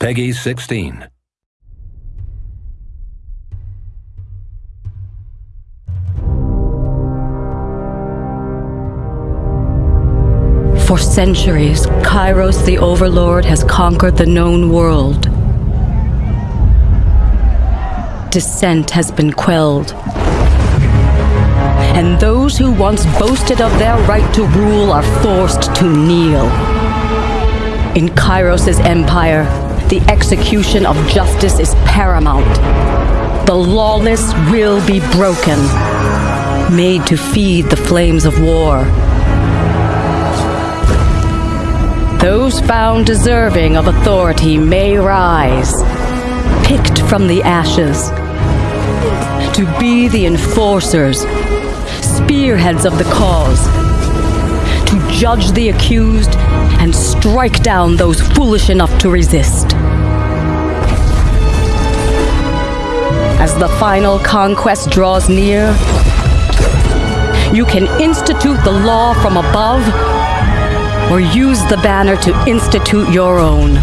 PEGI 16. For centuries, Kairos the Overlord has conquered the known world. Dissent has been quelled. And those who once boasted of their right to rule are forced to kneel. In Kairos' empire, the execution of justice is paramount. The lawless will be broken, made to feed the flames of war. Those found deserving of authority may rise, picked from the ashes, to be the enforcers, spearheads of the cause, judge the accused and strike down those foolish enough to resist. As the final conquest draws near, you can institute the law from above or use the banner to institute your own.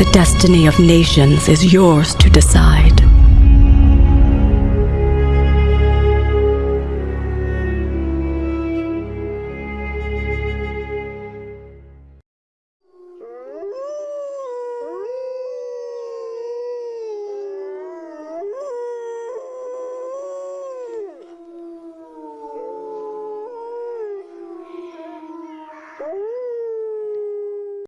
The destiny of nations is yours to decide.